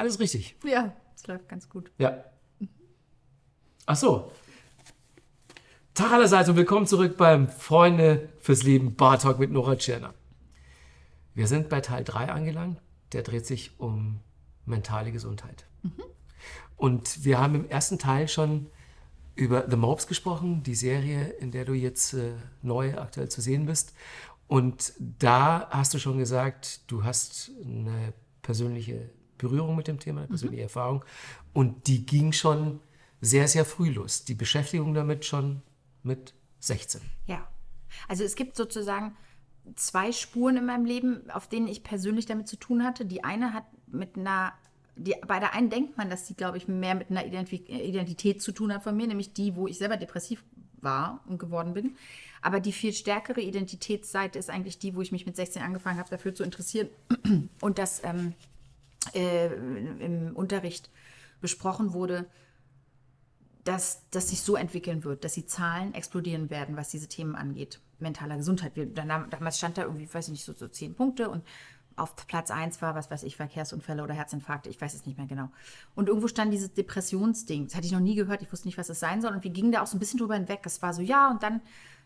alles richtig. Ja, es läuft ganz gut. Ja. Ach so. Tag allerseits und willkommen zurück beim Freunde fürs Leben Bar Talk mit Nora Tschirner. Wir sind bei Teil 3 angelangt. Der dreht sich um mentale Gesundheit. Und wir haben im ersten Teil schon über The Mopes gesprochen, die Serie, in der du jetzt äh, neu aktuell zu sehen bist. Und da hast du schon gesagt, du hast eine persönliche Berührung mit dem Thema, eine persönliche Erfahrung. Und die ging schon sehr, sehr früh los. Die Beschäftigung damit schon mit 16. Ja. Also es gibt sozusagen zwei Spuren in meinem Leben, auf denen ich persönlich damit zu tun hatte. Die eine hat mit einer, die, bei der einen denkt man, dass sie, glaube ich, mehr mit einer Identität zu tun hat von mir, nämlich die, wo ich selber depressiv war und geworden bin. Aber die viel stärkere Identitätsseite ist eigentlich die, wo ich mich mit 16 angefangen habe, dafür zu interessieren und das ähm, äh, im Unterricht besprochen wurde, dass das sich so entwickeln wird, dass die Zahlen explodieren werden, was diese Themen angeht. Mentaler Gesundheit. Wir, damals stand da irgendwie, weiß ich nicht, so, so zehn Punkte und auf Platz eins war, was weiß ich, Verkehrsunfälle oder Herzinfarkte, ich weiß es nicht mehr genau. Und irgendwo stand dieses Depressionsding. Das hatte ich noch nie gehört, ich wusste nicht, was es sein soll. Und wir gingen da auch so ein bisschen drüber hinweg. Es war so, ja, und dann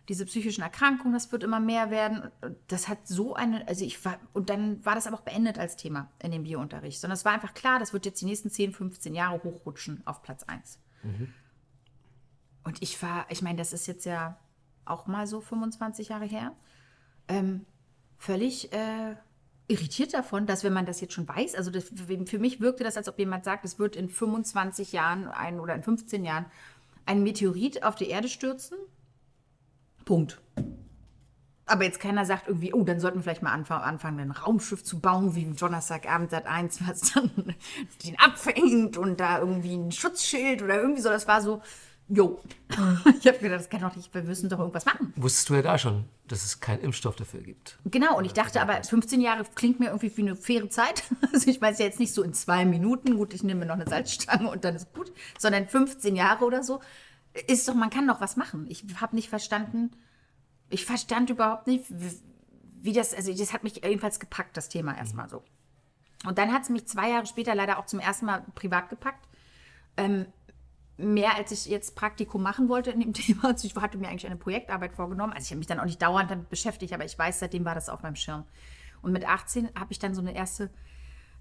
diese psychischen Erkrankungen, das wird immer mehr werden. Das hat so eine, also ich war, und dann war das aber auch beendet als Thema in dem Biounterricht. Sondern es war einfach klar, das wird jetzt die nächsten 10, 15 Jahre hochrutschen auf Platz eins. Und ich war, ich meine, das ist jetzt ja auch mal so 25 Jahre her, ähm, völlig äh, irritiert davon, dass wenn man das jetzt schon weiß, also das, für mich wirkte das, als ob jemand sagt, es wird in 25 Jahren ein, oder in 15 Jahren ein Meteorit auf die Erde stürzen. Punkt. Aber jetzt keiner sagt irgendwie, oh, dann sollten wir vielleicht mal anfangen, anfangen ein Raumschiff zu bauen, wie Donnerstagabend Sat 1, was dann den abfängt und da irgendwie ein Schutzschild oder irgendwie so. Das war so, jo. Ich habe gedacht, das kann doch nicht, wir müssen doch irgendwas machen. Wusstest du ja da schon, dass es keinen Impfstoff dafür gibt. Genau, und ich dachte aber, 15 Jahre klingt mir irgendwie wie eine faire Zeit. Also ich es ja jetzt nicht so in zwei Minuten, gut, ich nehme mir noch eine Salzstange und dann ist gut, sondern 15 Jahre oder so. Ist doch, man kann doch was machen. Ich habe nicht verstanden, ich verstand überhaupt nicht, wie, wie das, also das hat mich jedenfalls gepackt, das Thema erstmal so. Und dann hat es mich zwei Jahre später leider auch zum ersten Mal privat gepackt. Ähm, mehr als ich jetzt Praktikum machen wollte in dem Thema. Also ich hatte mir eigentlich eine Projektarbeit vorgenommen. Also ich habe mich dann auch nicht dauernd damit beschäftigt, aber ich weiß, seitdem war das auf meinem Schirm. Und mit 18 habe ich dann so eine erste,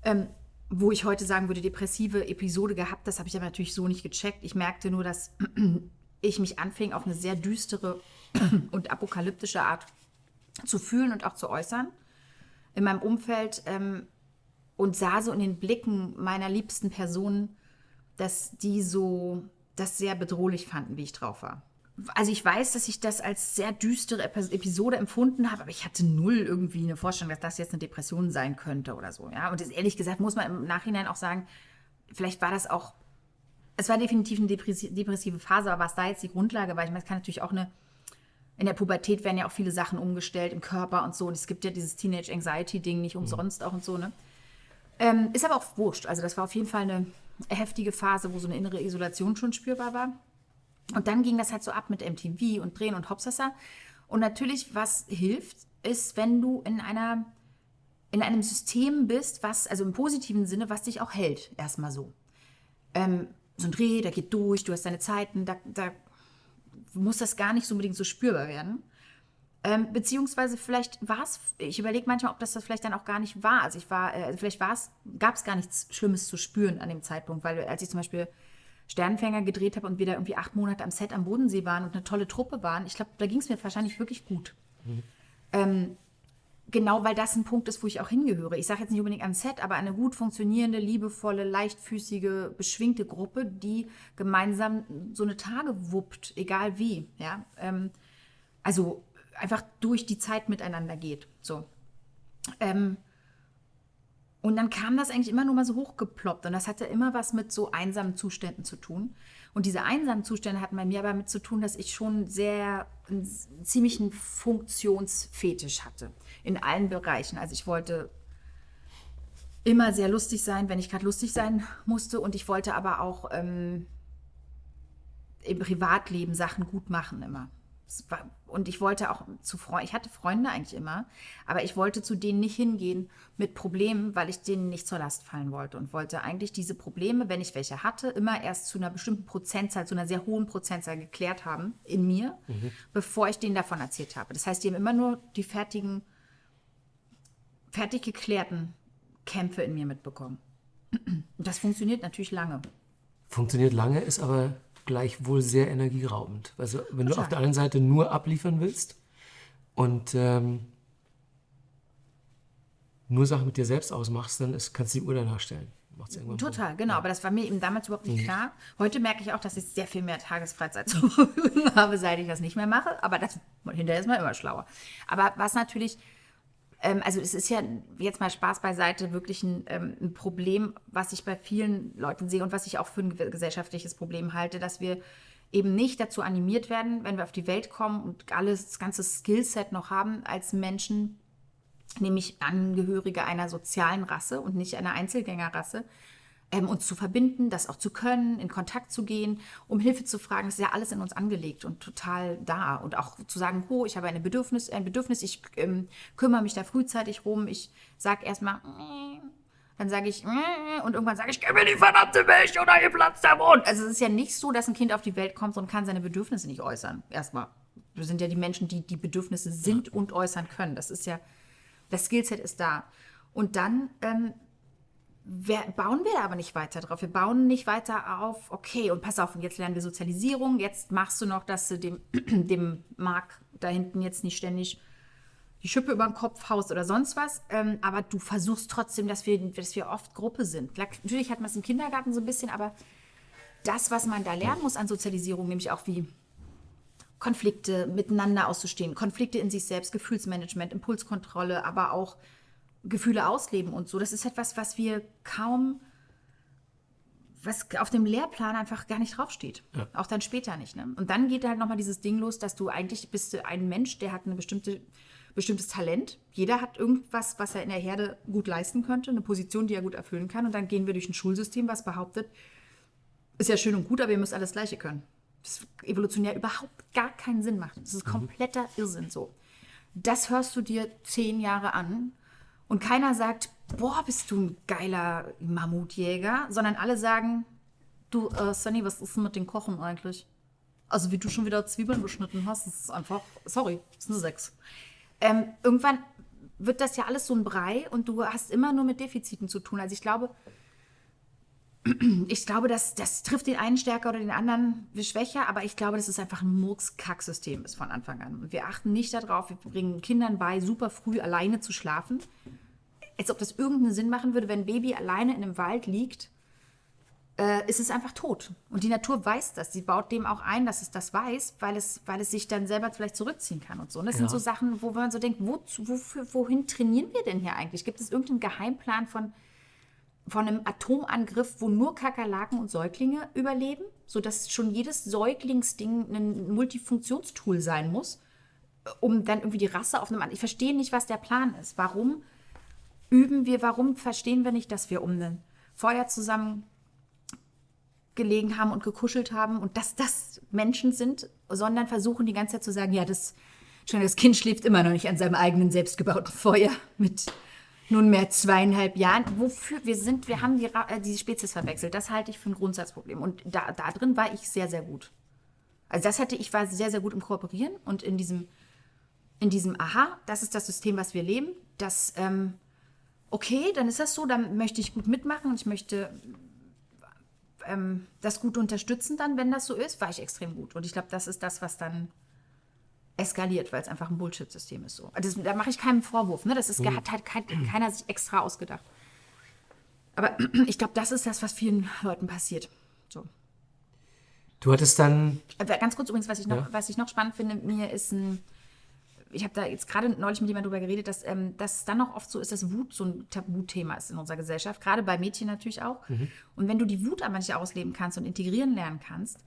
ähm, wo ich heute sagen würde, depressive Episode gehabt. Das habe ich aber natürlich so nicht gecheckt. Ich merkte nur, dass ich mich anfing, auf eine sehr düstere und apokalyptische Art zu fühlen und auch zu äußern in meinem Umfeld ähm, und sah so in den Blicken meiner liebsten Personen, dass die so das sehr bedrohlich fanden, wie ich drauf war. Also ich weiß, dass ich das als sehr düstere Epi- Episode empfunden habe, aber ich hatte null irgendwie eine Vorstellung, dass das jetzt eine Depression sein könnte oder so. Ja? Und ehrlich gesagt muss man im Nachhinein auch sagen, vielleicht war das auch, es war definitiv eine depressi- depressive Phase, aber was da jetzt die Grundlage war, ich meine, es kann natürlich auch eine, in der Pubertät werden ja auch viele Sachen umgestellt im Körper und so. Und es gibt ja dieses Teenage Anxiety-Ding nicht umsonst auch und so, ne? Ähm, ist aber auch wurscht. Also das war auf jeden Fall eine heftige Phase, wo so eine innere Isolation schon spürbar war. Und dann ging das halt so ab mit MTV und Drehen und Hopsasa. Und natürlich, was hilft, ist, wenn du in einer in einem System bist, was, also im positiven Sinne, was dich auch hält, erstmal so. Ähm, so ein Dreh, der geht durch, du hast deine Zeiten, da, da muss das gar nicht so unbedingt so spürbar werden. Ähm, beziehungsweise vielleicht war es, ich überlege manchmal, ob das das vielleicht dann auch gar nicht war. Also ich war, äh, vielleicht war es, gab es gar nichts Schlimmes zu spüren an dem Zeitpunkt, weil als ich zum Beispiel Sternenfänger gedreht habe und wir da irgendwie acht Monate am Set am Bodensee waren und eine tolle Truppe waren, ich glaube, da ging es mir wahrscheinlich wirklich gut. Ähm, genau, weil das ein Punkt ist, wo ich auch hingehöre. Ich sage jetzt nicht unbedingt an Set, aber eine gut funktionierende, liebevolle, leichtfüßige, beschwingte Gruppe, die gemeinsam so eine Tage wuppt, egal wie. Ja? Ähm, also einfach durch die Zeit miteinander geht. So. Ähm, und dann kam das eigentlich immer nur mal so hochgeploppt. Und das hatte immer was mit so einsamen Zuständen zu tun. Und diese einsamen Zustände hatten bei mir aber damit zu tun, dass ich schon sehr einen ziemlichen Funktionsfetisch hatte. In allen Bereichen. Also ich wollte immer sehr lustig sein, wenn ich gerade lustig sein musste. Und ich wollte aber auch ähm, im Privatleben Sachen gut machen immer. Und ich wollte auch zu Freunden, ich hatte Freunde eigentlich immer, aber ich wollte zu denen nicht hingehen mit Problemen, weil ich denen nicht zur Last fallen wollte und wollte eigentlich diese Probleme, wenn ich welche hatte, immer erst zu einer bestimmten Prozentzahl, zu einer sehr hohen Prozentzahl geklärt haben in mir, bevor ich denen davon erzählt habe. Das heißt, die haben immer nur die fertigen, fertig geklärten Kämpfe in mir mitbekommen. Und das funktioniert natürlich lange. Funktioniert lange, ist aber gleichwohl sehr energieraubend. Also wenn du auf der anderen Seite nur abliefern willst und ähm, nur Sachen mit dir selbst ausmachst, dann ist, kannst du die Uhr danach stellen. Total, genau. Aber das war mir eben damals überhaupt nicht klar. Heute merke ich auch, dass ich sehr viel mehr Tagesfreizeit zur Verfügung habe, seit ich das nicht mehr mache. Aber das, hinterher ist man immer schlauer. Aber was natürlich, also es ist ja jetzt mal Spaß beiseite, wirklich ein, ähm, ein Problem, was ich bei vielen Leuten sehe und was ich auch für ein gesellschaftliches Problem halte, dass wir eben nicht dazu animiert werden, wenn wir auf die Welt kommen und alles, das ganze Skillset noch haben, als Menschen nämlich Angehörige einer sozialen Rasse und nicht einer Einzelgängerrasse, ähm, uns zu verbinden, das auch zu können, in Kontakt zu gehen, um Hilfe zu fragen. Das ist ja alles in uns angelegt und total da. Und auch zu sagen, oh, ich habe eine Bedürfnis, ein Bedürfnis, ich ähm, kümmere mich da frühzeitig rum, ich sage erstmal, mm, dann sage ich, mm, und irgendwann sage ich, gib mir die verdammte Milch oder ihr platzt der Mund. Also es ist ja nicht so, dass ein Kind auf die Welt kommt und kann seine Bedürfnisse nicht äußern. Erstmal. Wir sind ja die Menschen, die die Bedürfnisse sind und äußern können. Das ist ja das Skillset ist da. Und dann ähm, bauen wir da aber nicht weiter drauf. Wir bauen nicht weiter auf, okay, und pass auf, und jetzt lernen wir Sozialisierung, jetzt machst du noch, dass du dem, dem Mark da hinten jetzt nicht ständig die Schippe über den Kopf haust oder sonst was. Ähm, aber du versuchst trotzdem, dass wir, dass wir oft Gruppe sind. Natürlich hat man es im Kindergarten so ein bisschen, aber das, was man da lernen muss an Sozialisierung, nämlich auch wie Konflikte miteinander auszustehen, Konflikte in sich selbst, Gefühlsmanagement, Impulskontrolle, aber auch Gefühle ausleben und so. Das ist etwas, was wir kaum, was auf dem Lehrplan einfach gar nicht draufsteht. Auch dann später nicht. Ne? Und dann geht halt nochmal dieses Ding los, dass du eigentlich bist du ein Mensch, der hat ein bestimmte, bestimmtes Talent. Jeder hat irgendwas, was er in der Herde gut leisten könnte, eine Position, die er gut erfüllen kann. Und dann gehen wir durch ein Schulsystem, was behauptet, ist ja schön und gut, aber ihr müsst alles Gleiche können. Das evolutionär überhaupt gar keinen Sinn macht. Das ist kompletter Irrsinn so. Das hörst du dir zehn Jahre an und keiner sagt, boah, bist du ein geiler Mammutjäger, sondern alle sagen, du, äh, Sunny, was ist denn mit den Kochen eigentlich? Also wie du schon wieder Zwiebeln beschnitten hast, ist einfach, sorry, ist eine Sechs. Ähm, irgendwann wird das ja alles so ein Brei und du hast immer nur mit Defiziten zu tun. Also ich glaube, ich glaube, das, das trifft den einen stärker oder den anderen schwächer, aber ich glaube, dass es einfach ein Murks-Kack-System ist von Anfang an. Und wir achten nicht darauf, wir bringen Kindern bei, super früh alleine zu schlafen. Als ob das irgendeinen Sinn machen würde, wenn ein Baby alleine in einem Wald liegt, äh, ist es einfach tot. Und die Natur weiß das. Sie baut dem auch ein, dass es das weiß, weil es, weil es sich dann selber vielleicht zurückziehen kann und so. Und das sind Ja. so Sachen, wo man so denkt, wozu, wofür, wohin trainieren wir denn hier eigentlich? Gibt es irgendeinen Geheimplan von von einem Atomangriff, wo nur Kakerlaken und Säuglinge überleben, sodass schon jedes Säuglingsding ein Multifunktionstool sein muss, äh, um dann irgendwie die Rasse auf einem anderen. Ich verstehe nicht, was der Plan ist. Warum üben wir, warum verstehen wir nicht, dass wir um ein Feuer zusammen gelegen haben und gekuschelt haben und dass das Menschen sind, sondern versuchen die ganze Zeit zu sagen, ja, das, schon das Kind schläft immer noch nicht an seinem eigenen selbstgebauten Feuer mit nunmehr zweieinhalb Jahren. Wofür wir sind, wir haben die, äh, die Spezies verwechselt. Das halte ich für ein Grundsatzproblem. Und da, da drin war ich sehr, sehr gut. Also das hatte ich war sehr, sehr gut im Kooperieren und in diesem, in diesem Aha, das ist das System, was wir leben. Das, ähm, okay, dann ist das so, dann möchte ich gut mitmachen und ich möchte ähm, das gut unterstützen dann, wenn das so ist, war ich extrem gut. Und ich glaube, das ist das, was dann eskaliert, weil es einfach ein Bullshit-System ist so. Das, da mache ich keinen Vorwurf. Ne? Das ist, hat halt kein, keiner sich extra ausgedacht. Aber ich glaube, das ist das, was vielen Leuten passiert. So. Du hattest dann, Aber ganz kurz übrigens, was ich noch, Ja. was ich noch spannend finde, mir ist ein, ich habe da jetzt gerade neulich mit jemandem drüber geredet, dass, ähm, dass es dann noch oft so ist, dass Wut so ein Tabuthema ist in unserer Gesellschaft, gerade bei Mädchen natürlich auch. Und wenn du die Wut aber nicht ausleben kannst und integrieren lernen kannst,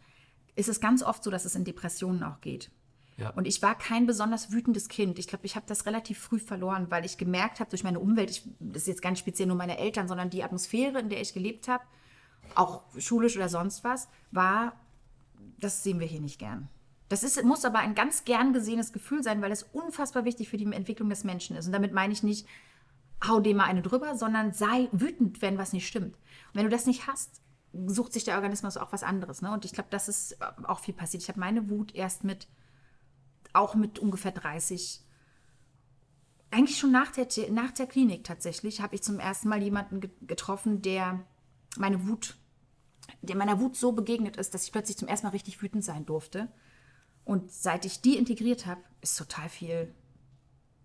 ist es ganz oft so, dass es in Depressionen auch geht. Ja. Und ich war kein besonders wütendes Kind. Ich glaube, ich habe das relativ früh verloren, weil ich gemerkt habe durch meine Umwelt, ich, das ist jetzt ganz speziell nur meine Eltern, sondern die Atmosphäre, in der ich gelebt habe, auch schulisch oder sonst was, war, das sehen wir hier nicht gern. Das ist, muss aber ein ganz gern gesehenes Gefühl sein, weil es unfassbar wichtig für die Entwicklung des Menschen ist. Und damit meine ich nicht, hau dem mal eine drüber, sondern sei wütend, wenn was nicht stimmt. Und wenn du das nicht hast, sucht sich der Organismus auch was anderes. Ne? Und ich glaube, das ist auch viel passiert. Ich habe meine Wut erst mit, auch mit ungefähr 30, eigentlich schon nach der, nach der Klinik tatsächlich, habe ich zum ersten Mal jemanden getroffen, der meine Wut, der meiner Wut so begegnet ist, dass ich plötzlich zum ersten Mal richtig wütend sein durfte. Und seit ich die integriert habe, ist total viel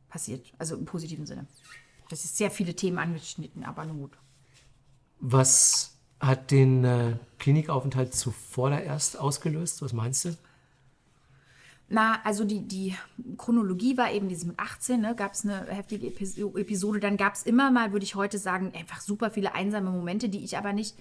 passiert. Also im positiven Sinne. Das ist sehr viele Themen angeschnitten, aber nur gut. Was hat den äh, Klinikaufenthalt zuvor da erst ausgelöst? Was meinst du? Na, also die, die Chronologie war eben diese mit 18, ne, gab es eine heftige Episode. Dann gab es immer mal, würde ich heute sagen, einfach super viele einsame Momente, die ich aber nicht.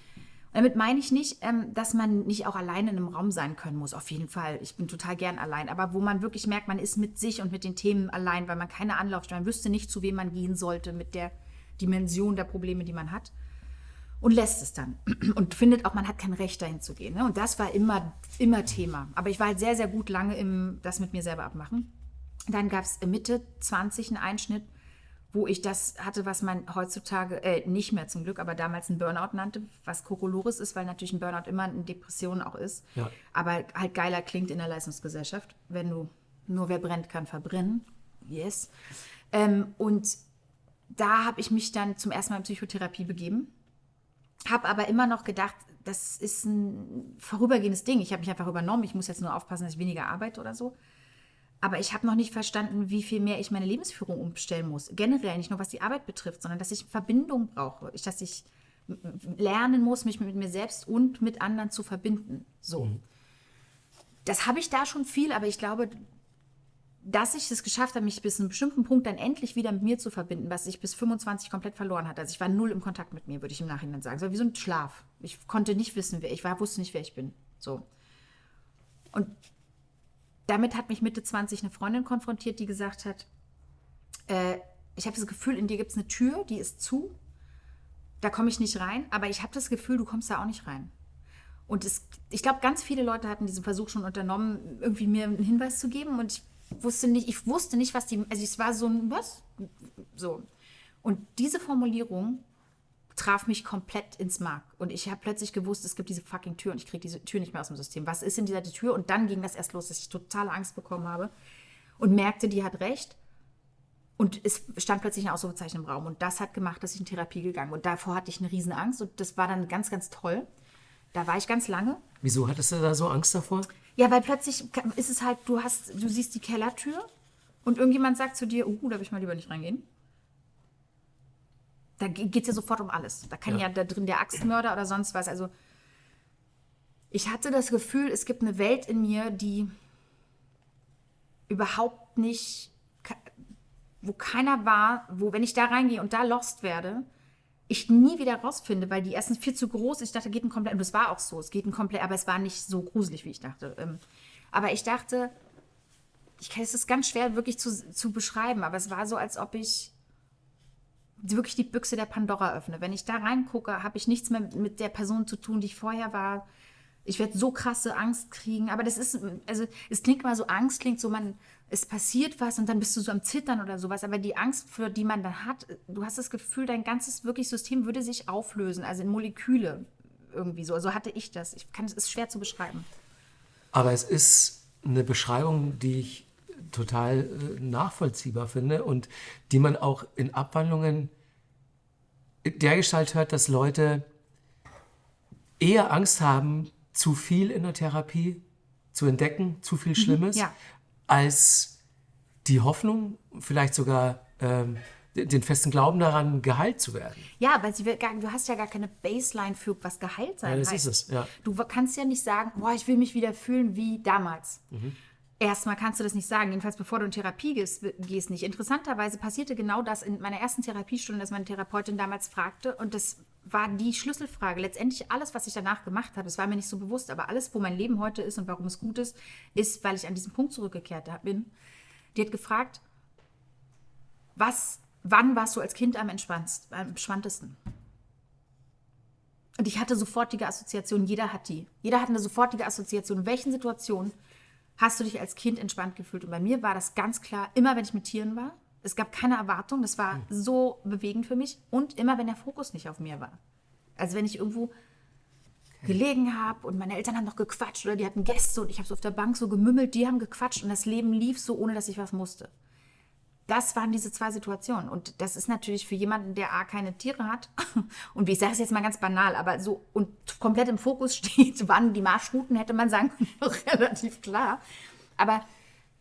Damit meine ich nicht, ähm, dass man nicht auch alleine in einem Raum sein können muss. Auf jeden Fall. Ich bin total gern allein. Aber wo man wirklich merkt, man ist mit sich und mit den Themen allein, weil man keine Anlaufstelle, man wüsste nicht, zu wem man gehen sollte mit der Dimension der Probleme, die man hat und lässt es dann und findet auch, man hat kein Recht dahin zu gehen. Ne? Und das war immer, immer Thema. Aber ich war halt sehr, sehr gut lange im das mit mir selber abmachen. Dann gab es Mitte 20 einen Einschnitt, wo ich das hatte, was man heutzutage, äh, nicht mehr zum Glück, aber damals ein Burnout nannte, was Kokolores ist, weil natürlich ein Burnout immer eine Depression auch ist. Ja. Aber halt geiler klingt in der Leistungsgesellschaft, wenn du nur wer brennt, kann verbrennen. Yes. Ähm, und da habe ich mich dann zum ersten Mal in Psychotherapie begeben habe aber immer noch gedacht, das ist ein vorübergehendes Ding. Ich habe mich einfach übernommen. Ich muss jetzt nur aufpassen, dass ich weniger arbeite oder so. Aber ich habe noch nicht verstanden, wie viel mehr ich meine Lebensführung umstellen muss. Generell, nicht nur was die Arbeit betrifft, sondern dass ich Verbindung brauche. Ich, dass ich lernen muss, mich mit mir selbst und mit anderen zu verbinden. So. Mhm. Das habe ich da schon viel, aber ich glaube, dass ich es geschafft habe, mich bis zu einem bestimmten Punkt dann endlich wieder mit mir zu verbinden, was ich bis 25 komplett verloren hatte. Also ich war null im Kontakt mit mir, würde ich im Nachhinein sagen. War wie so ein Schlaf. Ich konnte nicht wissen, wer ich war, wusste nicht, wer ich bin. So. Und damit hat mich Mitte 20 eine Freundin konfrontiert, die gesagt hat, äh, ich habe das Gefühl, in dir gibt es eine Tür, die ist zu. Da komme ich nicht rein, aber ich habe das Gefühl, du kommst da auch nicht rein. Und es, ich glaube, ganz viele Leute hatten diesen Versuch schon unternommen, irgendwie mir einen Hinweis zu geben. Und ich wusste nicht, ich wusste nicht, was die, also es war so ein, was? So. Und diese Formulierung traf mich komplett ins Mark. Und ich habe plötzlich gewusst, es gibt diese fucking Tür und ich kriege diese Tür nicht mehr aus dem System. Was ist in dieser Tür? Und dann ging das erst los, dass ich totale Angst bekommen habe und merkte, die hat recht. Und es stand plötzlich ein Ausrufezeichen im Raum. Und das hat gemacht, dass ich in Therapie gegangen bin. Und davor hatte ich eine riesen Angst. Und das war dann ganz, ganz toll. Da war ich ganz lange. Wieso hattest du da so Angst davor? Ja, weil plötzlich ist es halt, du hast, du siehst die Kellertür und irgendjemand sagt zu dir, oh, da will ich mal lieber nicht reingehen. Da geht es ja sofort um alles. Da kann ja. ja da drin der Axtmörder oder sonst was. Also ich hatte das Gefühl, es gibt eine Welt in mir, die überhaupt nicht, wo keiner war, wo, wenn ich da reingehe und da lost werde, ich nie wieder rausfinde, weil die erstens viel zu groß ist. Ich dachte, geht ein komplett, und das war auch so, es geht ein komplett, aber es war nicht so gruselig, wie ich dachte. Ähm, aber ich dachte, ich es ist ganz schwer wirklich zu, zu beschreiben, aber es war so, als ob ich wirklich die Büchse der Pandora öffne. Wenn ich da reingucke, habe ich nichts mehr mit der Person zu tun, die ich vorher war. Ich werde so krasse Angst kriegen. Aber das ist, also es klingt immer so, Angst klingt so, man, es passiert was und dann bist du so am Zittern oder sowas. Aber die Angst, für die man dann hat, du hast das Gefühl, dein ganzes wirklich System würde sich auflösen, also in Moleküle irgendwie so. Also hatte ich das. Ich kann, es ist schwer zu beschreiben. Aber es ist eine Beschreibung, die ich total äh, nachvollziehbar finde und die man auch in Abwandlungen dergestalt hört, dass Leute eher Angst haben, zu viel in der Therapie zu entdecken, zu viel mhm, Schlimmes, mhm, ja als die Hoffnung, vielleicht sogar ähm, den festen Glauben daran, geheilt zu werden. Ja, weil sie, du hast ja gar keine Baseline für was geheilt sein ja, das heißt. ist es, ja. Du kannst ja nicht sagen, boah, ich will mich wieder fühlen wie damals. Mhm. Erstmal kannst du das nicht sagen, jedenfalls bevor du in Therapie gehst, gehst nicht. Interessanterweise passierte genau das in meiner ersten Therapiestunde, dass meine Therapeutin damals fragte und das war die Schlüsselfrage. Letztendlich alles, was ich danach gemacht habe, das war mir nicht so bewusst, aber alles, wo mein Leben heute ist und warum es gut ist, ist, weil ich an diesen Punkt zurückgekehrt bin. Die hat gefragt, was, wann warst du als Kind am, am entspanntesten? Und ich hatte sofortige Assoziationen, jeder hat die. Jeder hat eine sofortige Assoziation. In welchen Situationen hast du dich als Kind entspannt gefühlt. Und bei mir war das ganz klar, immer wenn ich mit Tieren war. Es gab keine Erwartung, das war so bewegend für mich. Und immer wenn der Fokus nicht auf mir war. Also wenn ich irgendwo gelegen habe und meine Eltern haben noch gequatscht oder die hatten Gäste und ich habe so auf der Bank so gemümmelt, die haben gequatscht und das Leben lief so, ohne dass ich was musste. Das waren diese zwei Situationen. Und das ist natürlich für jemanden, der A, keine Tiere hat und wie ich sage es jetzt mal ganz banal, aber so und komplett im Fokus steht, wann die Marschrouten, hätte man sagen können, relativ klar. Aber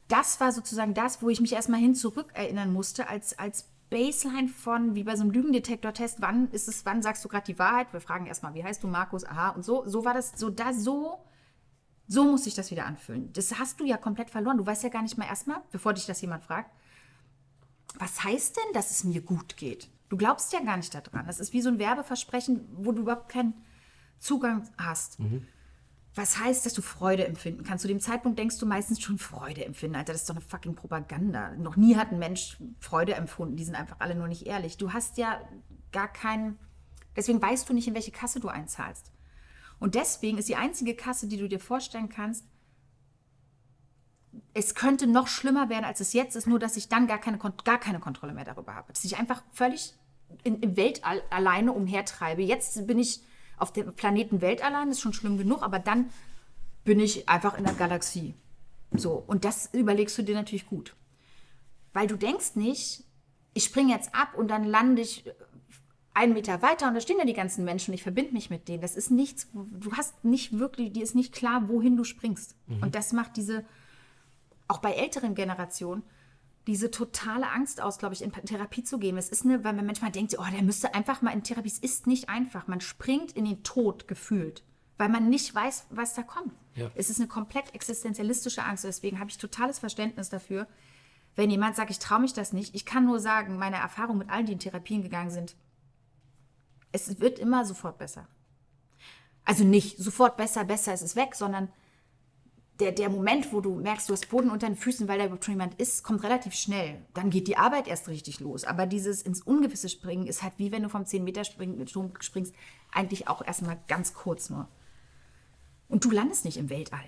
das war sozusagen das, wo ich mich erstmal hin zurückerinnern musste, als, als Baseline von, wie bei so einem Lügendetektor-Test, wann ist es, wann sagst du gerade die Wahrheit? Wir fragen erstmal, wie heißt du, Markus? Aha, und so, so war das, so da, so, so muss sich das wieder anfühlen. Das hast du ja komplett verloren. Du weißt ja gar nicht mal erstmal, bevor dich das jemand fragt, was heißt denn, dass es mir gut geht? Du glaubst ja gar nicht daran. Das ist wie so ein Werbeversprechen, wo du überhaupt keinen Zugang hast. Was heißt, dass du Freude empfinden kannst? Zu dem Zeitpunkt denkst du meistens schon Freude empfinden. Alter, das ist doch eine fucking Propaganda. Noch nie hat ein Mensch Freude empfunden. Die sind einfach alle nur nicht ehrlich. Du hast ja gar keinen. Deswegen weißt du nicht, in welche Kasse du einzahlst. Und deswegen ist die einzige Kasse, die du dir vorstellen kannst, es könnte noch schlimmer werden, als es jetzt ist, nur dass ich dann gar keine, gar keine Kontrolle mehr darüber habe. Dass ich einfach völlig in, im Weltall alleine umhertreibe. Jetzt bin ich auf dem Planeten Welt allein, ist schon schlimm genug, aber dann bin ich einfach in der Galaxie. So, und das überlegst du dir natürlich gut. Weil du denkst nicht, ich springe jetzt ab und dann lande ich einen Meter weiter und da stehen ja die ganzen Menschen und ich verbinde mich mit denen. Das ist nichts, du hast nicht wirklich, dir ist nicht klar, wohin du springst. Und das macht diese, auch bei älteren Generationen, diese totale Angst aus, glaube ich, in Therapie zu gehen. Es ist eine, weil man manchmal denkt, oh, der müsste einfach mal in Therapie. Es ist nicht einfach. Man springt in den Tod gefühlt, weil man nicht weiß, was da kommt. Ja. Es ist eine komplett existenzialistische Angst. Deswegen habe ich totales Verständnis dafür, wenn jemand sagt, ich traue mich das nicht. Ich kann nur sagen, meine Erfahrung mit allen, die in Therapien gegangen sind, es wird immer sofort besser. Also nicht sofort besser, besser, es ist weg, sondern der, der Moment, wo du merkst, du hast Boden unter den Füßen, weil da überhaupt schon jemand ist, kommt relativ schnell. Dann geht die Arbeit erst richtig los. Aber dieses ins Ungewisse springen ist halt wie wenn du vom 10-Meter-Sprung springst, eigentlich auch erstmal ganz kurz nur. Und du landest nicht im Weltall.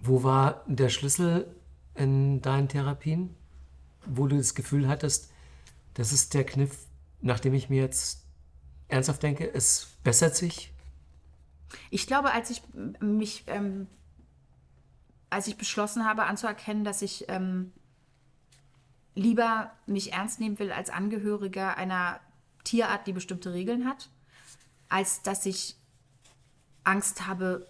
Wo war der Schlüssel in deinen Therapien, wo du das Gefühl hattest, das ist der Kniff, nachdem ich mir jetzt ernsthaft denke, es bessert sich? Ich glaube, als ich mich, ähm, als ich beschlossen habe anzuerkennen, dass ich ähm, lieber mich ernst nehmen will als Angehöriger einer Tierart, die bestimmte Regeln hat, als dass ich Angst habe,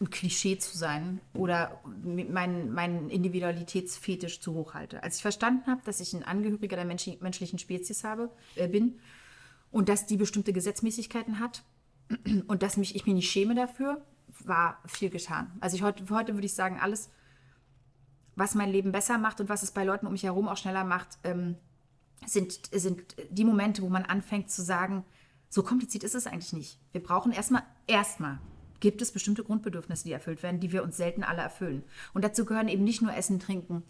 ein Klischee zu sein oder meinen mein Individualitätsfetisch zu hoch halte. Als ich verstanden habe, dass ich ein Angehöriger der Mensch, menschlichen Spezies habe, äh, bin und dass die bestimmte Gesetzmäßigkeiten hat und dass mich, ich mich nicht schäme dafür, war viel getan. Also ich heute, heute würde ich sagen, alles, was mein Leben besser macht und was es bei Leuten um mich herum auch schneller macht, ähm, sind, sind die Momente, wo man anfängt zu sagen, so kompliziert ist es eigentlich nicht. Wir brauchen erstmal, erstmal gibt es bestimmte Grundbedürfnisse, die erfüllt werden, die wir uns selten alle erfüllen. Und dazu gehören eben nicht nur Essen, Trinken,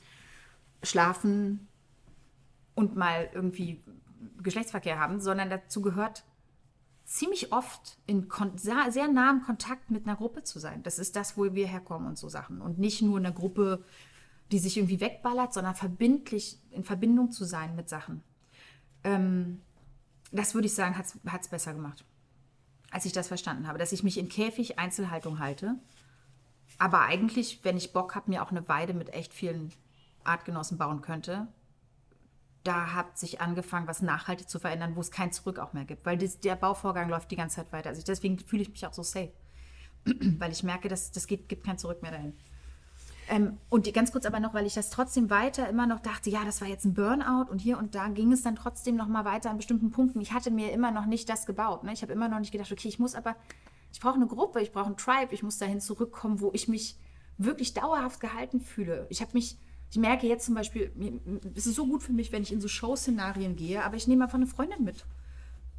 Schlafen und mal irgendwie Geschlechtsverkehr haben, sondern dazu gehört ziemlich oft in sehr, sehr nahem Kontakt mit einer Gruppe zu sein. Das ist das, wo wir herkommen und so Sachen. Und nicht nur eine Gruppe, die sich irgendwie wegballert, sondern verbindlich in Verbindung zu sein mit Sachen. Ähm, das würde ich sagen, hat es besser gemacht, als ich das verstanden habe. Dass ich mich in Käfig Einzelhaltung halte, aber eigentlich, wenn ich Bock habe, mir auch eine Weide mit echt vielen Artgenossen bauen könnte, da hat sich angefangen, was nachhaltig zu verändern, wo es kein Zurück auch mehr gibt. Weil das, der Bauvorgang läuft die ganze Zeit weiter. Also deswegen fühle ich mich auch so safe. weil ich merke, dass das geht, gibt kein Zurück mehr dahin. Ähm, und ganz kurz aber noch, weil ich das trotzdem weiter immer noch dachte, ja, das war jetzt ein Burnout und hier und da ging es dann trotzdem noch mal weiter an bestimmten Punkten. Ich hatte mir immer noch nicht das gebaut. Ne? Ich habe immer noch nicht gedacht, okay, ich muss aber, ich brauche eine Gruppe, ich brauche einen Tribe, ich muss dahin zurückkommen, wo ich mich wirklich dauerhaft gehalten fühle. Ich habe mich, ich merke jetzt zum Beispiel, es ist so gut für mich, wenn ich in so Show-Szenarien gehe, aber ich nehme einfach eine Freundin mit.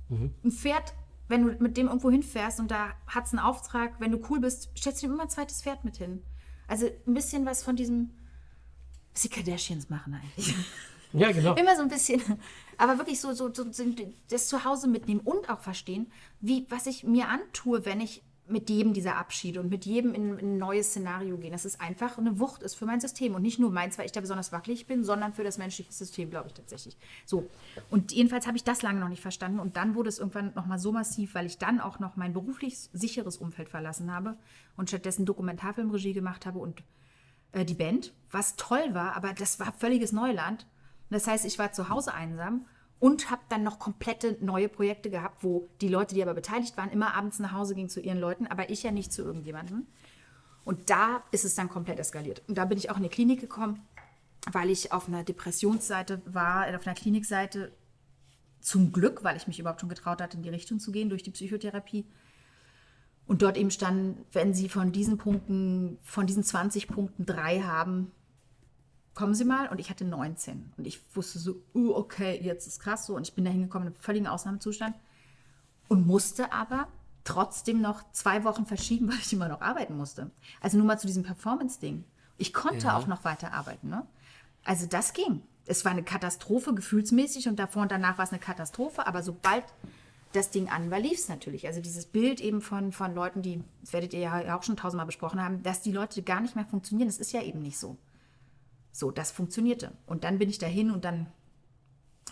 Mhm. Ein Pferd, wenn du mit dem irgendwo hinfährst und da hat es einen Auftrag, wenn du cool bist, stellst du ihm immer ein zweites Pferd mit hin. Also ein bisschen was von diesem, was die Kardashians machen eigentlich. Ja, genau. Immer so ein bisschen, aber wirklich so, so, so das Zuhause mitnehmen und auch verstehen, wie, was ich mir antue, wenn ich mit jedem dieser Abschiede und mit jedem in, in ein neues Szenario gehen, dass es einfach eine Wucht ist für mein System. Und nicht nur meins, weil ich da besonders wackelig bin, sondern für das menschliche System, glaube ich tatsächlich. So. Und jedenfalls habe ich das lange noch nicht verstanden. Und dann wurde es irgendwann nochmal so massiv, weil ich dann auch noch mein beruflich sicheres Umfeld verlassen habe und stattdessen Dokumentarfilmregie gemacht habe und äh, die Band, was toll war, aber das war völliges Neuland. Das heißt, ich war zu Hause einsam und habe dann noch komplette neue Projekte gehabt, wo die Leute, die aber beteiligt waren, immer abends nach Hause gingen zu ihren Leuten, aber ich ja nicht zu irgendjemandem. Und da ist es dann komplett eskaliert. Und da bin ich auch in die Klinik gekommen, weil ich auf einer Depressionsseite war, auf einer Klinikseite zum Glück, weil ich mich überhaupt schon getraut hatte, in die Richtung zu gehen durch die Psychotherapie. Und dort eben stand, wenn Sie von diesen Punkten, von diesen 20 Punkten drei haben, kommen Sie mal. Und ich hatte 19. Und ich wusste so, uh, okay, jetzt ist krass so. Und ich bin da hingekommen in einem völligen Ausnahmezustand. Und musste aber trotzdem noch zwei Wochen verschieben, weil ich immer noch arbeiten musste. Also nur mal zu diesem Performance-Ding. Ich konnte Ja. auch noch weiter arbeiten. Ne? Also das ging. Es war eine Katastrophe gefühlsmäßig und davor und danach war es eine Katastrophe. Aber sobald das Ding an war, lief es natürlich. Also dieses Bild eben von, von Leuten, die, das werdet ihr ja auch schon tausendmal besprochen haben, dass die Leute gar nicht mehr funktionieren, das ist ja eben nicht so. So, das funktionierte. Und dann bin ich dahin und dann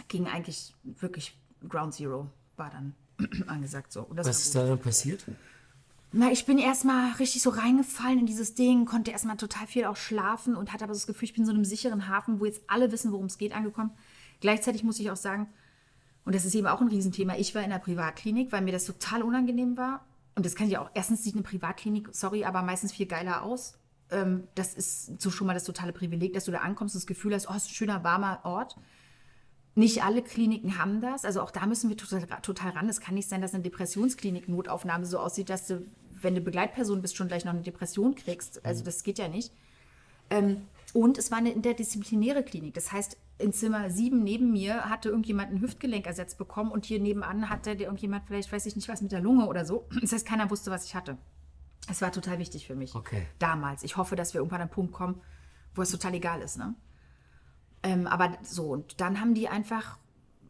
ging eigentlich wirklich Ground Zero, war dann angesagt so. Und das Was ist da dann passiert? Na, ich bin erstmal richtig so reingefallen in dieses Ding, konnte erstmal total viel auch schlafen und hatte aber das Gefühl, ich bin in so einem sicheren Hafen, wo jetzt alle wissen, worum es geht, angekommen. Gleichzeitig muss ich auch sagen, und das ist eben auch ein Riesenthema, ich war in der Privatklinik, weil mir das total unangenehm war. Und das kann ich auch, erstens sieht eine Privatklinik, sorry, aber meistens viel geiler aus. Ähm, das ist so schon mal das totale Privileg, dass du da ankommst und das Gefühl hast, oh, es ist ein schöner, warmer Ort. Nicht alle Kliniken haben das. Also auch da müssen wir total, total ran. Es kann nicht sein, dass eine Depressionsklinik-Notaufnahme so aussieht, dass du, wenn du Begleitperson bist, schon gleich noch eine Depression kriegst. Also das geht ja nicht. Ähm, und es war eine interdisziplinäre Klinik. Das heißt, in Zimmer 7 neben mir hatte irgendjemand ein Hüftgelenk ersetzt bekommen und hier nebenan hatte der irgendjemand vielleicht, weiß ich nicht was, mit der Lunge oder so. Das heißt, keiner wusste, was ich hatte. Es war total wichtig für mich. Okay. Damals. Ich hoffe, dass wir irgendwann an einen Punkt kommen, wo es total egal ist. Ne? Ähm, aber so, und dann haben die einfach,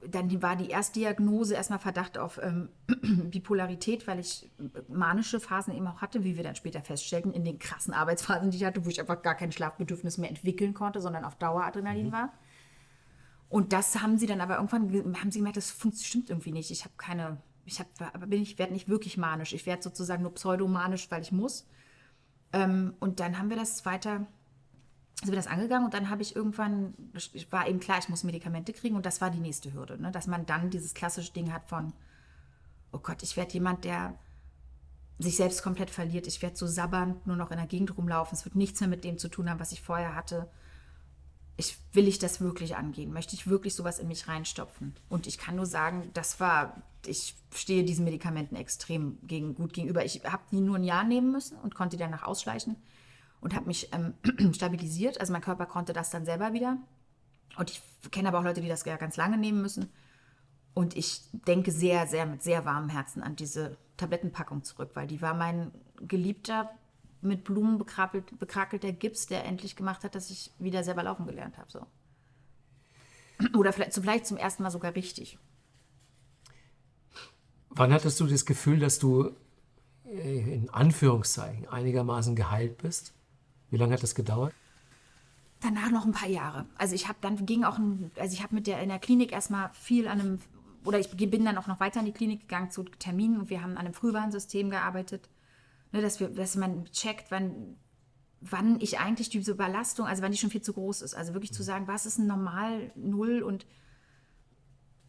dann war die Erstdiagnose erstmal Verdacht auf ähm, Bipolarität, weil ich manische Phasen eben auch hatte, wie wir dann später feststellten, in den krassen Arbeitsphasen, die ich hatte, wo ich einfach gar kein Schlafbedürfnis mehr entwickeln konnte, sondern auf Dauer Adrenalin war. Und das haben sie dann aber irgendwann, ge- haben sie gemerkt, das stimmt irgendwie nicht. Ich habe keine, ich aber bin ich werde nicht wirklich manisch. Ich werde sozusagen nur pseudomanisch, weil ich muss. Ähm, und dann haben wir das weiter, sind wir das angegangen und dann habe ich irgendwann, war eben klar, ich muss Medikamente kriegen und das war die nächste Hürde, ne? dass man dann dieses klassische Ding hat von, oh Gott, ich werde jemand, der sich selbst komplett verliert. Ich werde so sabbernd nur noch in der Gegend rumlaufen. Es wird nichts mehr mit dem zu tun haben, was ich vorher hatte ich, will ich das wirklich angehen? Möchte ich wirklich sowas in mich reinstopfen? Und ich kann nur sagen, das war, ich stehe diesen Medikamenten extrem gegen, gut gegenüber. Ich habe die nur ein Jahr nehmen müssen und konnte die danach ausschleichen und habe mich ähm, stabilisiert. Also mein Körper konnte das dann selber wieder. Und ich kenne aber auch Leute, die das ja ganz lange nehmen müssen. Und ich denke sehr, sehr mit sehr warmem Herzen an diese Tablettenpackung zurück, weil die war mein geliebter, mit Blumen bekrabbelt, bekrakelter Gips, der endlich gemacht hat, dass ich wieder selber laufen gelernt habe. So. Oder vielleicht, vielleicht zum ersten Mal sogar richtig. Wann hattest du das Gefühl, dass du äh, in Anführungszeichen einigermaßen geheilt bist? Wie lange hat das gedauert? Danach noch ein paar Jahre. Also ich habe dann ging auch, ein, also ich habe mit der in der Klinik erstmal viel an einem, oder ich bin dann auch noch weiter in die Klinik gegangen zu Terminen und wir haben an einem Frühwarnsystem gearbeitet, ne, dass, wir, dass man checkt, wann, wann ich eigentlich diese Überlastung, also wann die schon viel zu groß ist. Also wirklich zu sagen, was ist ein normal Null und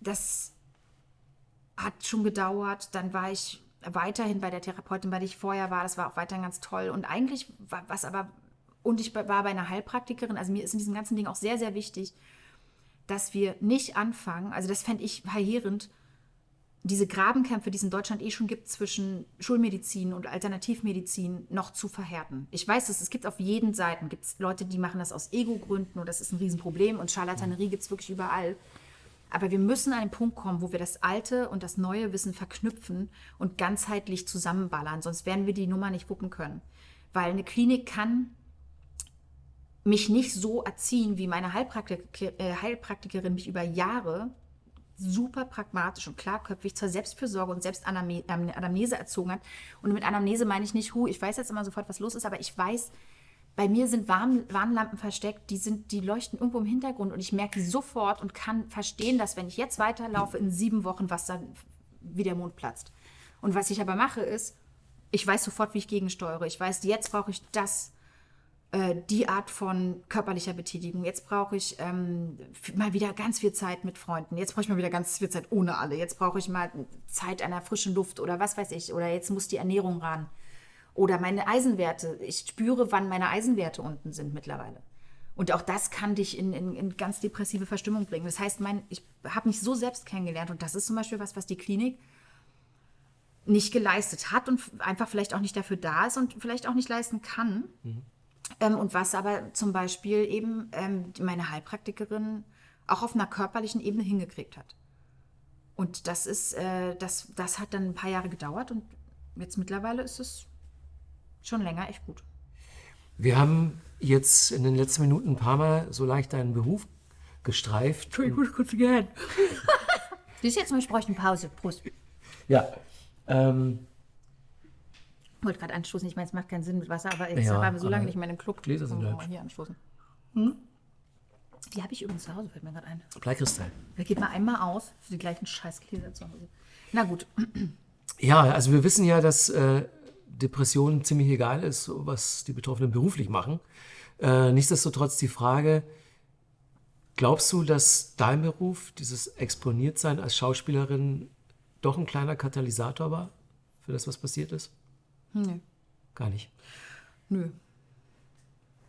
das hat schon gedauert. Dann war ich weiterhin bei der Therapeutin, bei der ich vorher war. Das war auch weiterhin ganz toll. Und eigentlich war was aber, und ich war bei einer Heilpraktikerin, also mir ist in diesem ganzen Ding auch sehr, sehr wichtig, dass wir nicht anfangen, also das fände ich verheerend, diese Grabenkämpfe, die es in Deutschland eh schon gibt, zwischen Schulmedizin und Alternativmedizin noch zu verhärten. Ich weiß, es, es gibt auf jeden Seiten gibt's Leute, die machen das aus Ego-Gründen und das ist ein Riesenproblem und Charlatanerie gibt es wirklich überall. Aber wir müssen an einen Punkt kommen, wo wir das alte und das neue Wissen verknüpfen und ganzheitlich zusammenballern, sonst werden wir die Nummer nicht wuppen können. Weil eine Klinik kann mich nicht so erziehen, wie meine Heilpraktik äh, Heilpraktikerin mich über Jahre super pragmatisch und klarköpfig zur Selbstfürsorge und Selbstanamnese erzogen hat. Und mit Anamnese meine ich nicht, hu, ich weiß jetzt immer sofort, was los ist, aber ich weiß, bei mir sind Warn Warnlampen versteckt, die, sind, die leuchten irgendwo im Hintergrund und ich merke sofort und kann verstehen, dass wenn ich jetzt weiterlaufe, in sieben Wochen, was dann wie der Mond platzt. Und was ich aber mache, ist, ich weiß sofort, wie ich gegensteuere. Ich weiß, jetzt brauche ich das, äh, die Art von körperlicher Betätigung. Jetzt brauche ich ähm, mal wieder ganz viel Zeit mit Freunden. Jetzt brauche ich mal wieder ganz viel Zeit ohne alle. Jetzt brauche ich mal Zeit der frischen Luft oder was weiß ich. Oder jetzt muss die Ernährung ran. Oder meine Eisenwerte. Ich spüre, wann meine Eisenwerte unten sind mittlerweile. Und auch das kann dich in, in, in ganz depressive Verstimmung bringen. Das heißt, mein, ich habe mich so selbst kennengelernt und das ist zum Beispiel was, was die Klinik nicht geleistet hat und einfach vielleicht auch nicht dafür da ist und vielleicht auch nicht leisten kann. Mhm. Ähm, und was aber zum Beispiel eben ähm, meine Heilpraktikerin auch auf einer körperlichen Ebene hingekriegt hat. Und das ist, äh, das, das hat dann ein paar Jahre gedauert und jetzt mittlerweile ist es schon länger echt gut. Wir haben jetzt in den letzten Minuten ein paar Mal so leicht deinen Beruf gestreift. Entschuldigung, ich muss kurz gehen. Siehst du, jetzt mal, ich bräuchte eine Pause. Prost. Ja. Ähm, ich wollte gerade anstoßen, ich meine, es macht keinen Sinn mit Wasser, aber jetzt Ja, waren wir so lange nicht mehr in dem Club. Gläser sind wir mal hier anstoßen. Hm? Die habe ich übrigens zu Hause, fällt mir gerade ein. Bleikristall. Da geht mal einmal aus für die gleichen scheiß Gläser zu Hause. Na gut, Ja, also wir wissen ja, dass äh, Depression ziemlich egal ist, was die Betroffenen beruflich machen. Äh, nichtsdestotrotz die Frage, glaubst du, dass dein Beruf, dieses Exponiertsein als Schauspielerin, doch ein kleiner Katalysator war für das, was passiert ist? Nö. Gar nicht. Nö.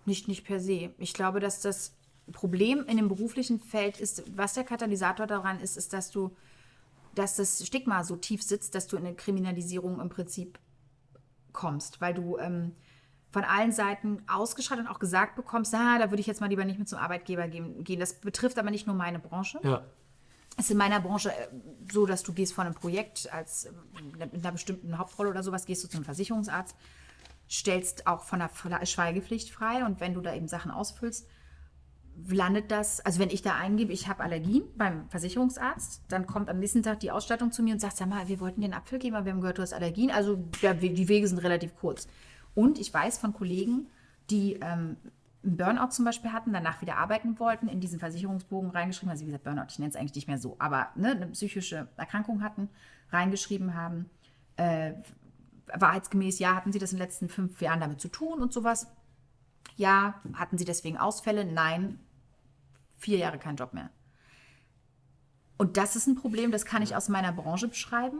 Nicht, nicht per se. Ich glaube, dass das Problem in dem beruflichen Feld ist, was der Katalysator daran ist, ist, dass du, dass das Stigma so tief sitzt, dass du in eine Kriminalisierung im Prinzip kommst, weil du ähm, von allen Seiten ausgeschreit und auch gesagt bekommst, ah, da würde ich jetzt mal lieber nicht mit zum Arbeitgeber gehen. gehen. Das betrifft aber nicht nur meine Branche. Ja. Ist in meiner Branche äh, so, dass du gehst von einem Projekt als äh, mit einer bestimmten Hauptrolle oder sowas, gehst du zu einem Versicherungsarzt, stellst auch von der Schweigepflicht frei und wenn du da eben Sachen ausfüllst, landet das, also wenn ich da eingebe, ich habe Allergien beim Versicherungsarzt, dann kommt am nächsten Tag die Ausstattung zu mir und sagt, sag mal, wir wollten dir einen Apfel geben, aber wir haben gehört, du hast Allergien. Also ja, die Wege sind relativ kurz. Und ich weiß von Kollegen, die ähm, Burnout zum Beispiel hatten, danach wieder arbeiten wollten, in diesen Versicherungsbogen reingeschrieben, also wie gesagt, Burnout, ich nenne es eigentlich nicht mehr so, aber ne, eine psychische Erkrankung hatten, reingeschrieben haben, äh, wahrheitsgemäß, ja, hatten sie das in den letzten fünf Jahren damit zu tun und sowas. Ja, hatten sie deswegen Ausfälle? Nein, vier Jahre kein Job mehr. Und das ist ein Problem, das kann ich aus meiner Branche beschreiben.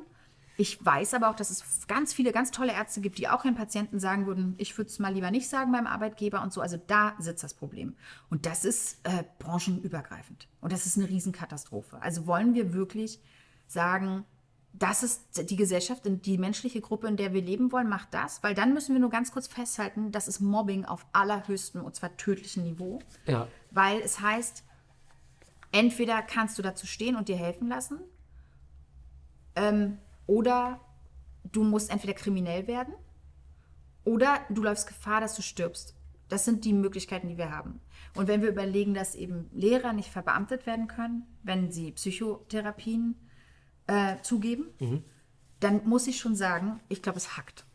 Ich weiß aber auch, dass es ganz viele ganz tolle Ärzte gibt, die auch ihren Patienten sagen würden, ich würde es mal lieber nicht sagen beim Arbeitgeber und so. Also da sitzt das Problem. Und das ist äh, branchenübergreifend. Und das ist eine Riesenkatastrophe. Also wollen wir wirklich sagen, das ist die Gesellschaft, die menschliche Gruppe, in der wir leben wollen, macht das, weil dann müssen wir nur ganz kurz festhalten, das ist Mobbing auf allerhöchstem und zwar tödlichem Niveau, Ja. weil es heißt, entweder kannst du dazu stehen und dir helfen lassen, ähm, oder du musst entweder kriminell werden oder du läufst Gefahr, dass du stirbst. Das sind die Möglichkeiten, die wir haben. Und wenn wir überlegen, dass eben Lehrer nicht verbeamtet werden können, wenn sie Psychotherapien äh, zugeben, dann muss ich schon sagen, ich glaube, es hackt.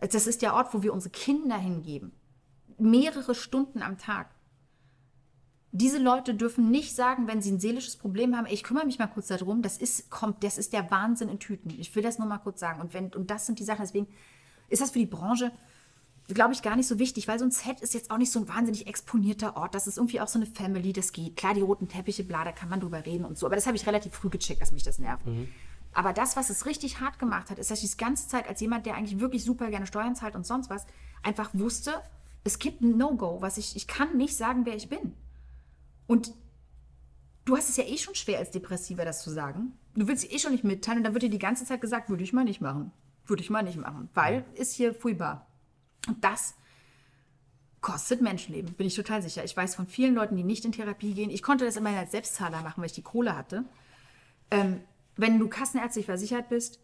Das ist der Ort, wo wir unsere Kinder hingeben. Mehrere Stunden am Tag. Diese Leute dürfen nicht sagen, wenn sie ein seelisches Problem haben, ey, ich kümmere mich mal kurz darum, das ist, kommt, das ist der Wahnsinn in Tüten. Ich will das nur mal kurz sagen. Und, wenn, und das sind die Sachen, deswegen ist das für die Branche, glaube ich, gar nicht so wichtig, weil so ein Set ist jetzt auch nicht so ein wahnsinnig exponierter Ort. Das ist irgendwie auch so eine Family, das geht. Klar, die roten Teppiche, bla, da kann man drüber reden und so. Aber das habe ich relativ früh gecheckt, dass mich das nervt. Aber das, was es richtig hart gemacht hat, ist, dass ich die ganze Zeit als jemand, der eigentlich wirklich super gerne Steuern zahlt und sonst was, einfach wusste, es gibt ein No-Go, was ich, ich kann nicht sagen, wer ich bin. Und du hast es ja eh schon schwer als Depressiver, das zu sagen. Du willst es eh schon nicht mitteilen und dann wird dir die ganze Zeit gesagt, würde ich mal nicht machen. Würde ich mal nicht machen, weil ist hier furchtbar. Und das kostet Menschenleben, bin ich total sicher. Ich weiß von vielen Leuten, die nicht in Therapie gehen. Ich konnte das immer als Selbstzahler machen, weil ich die Kohle hatte. Ähm, wenn du kassenärztlich versichert bist,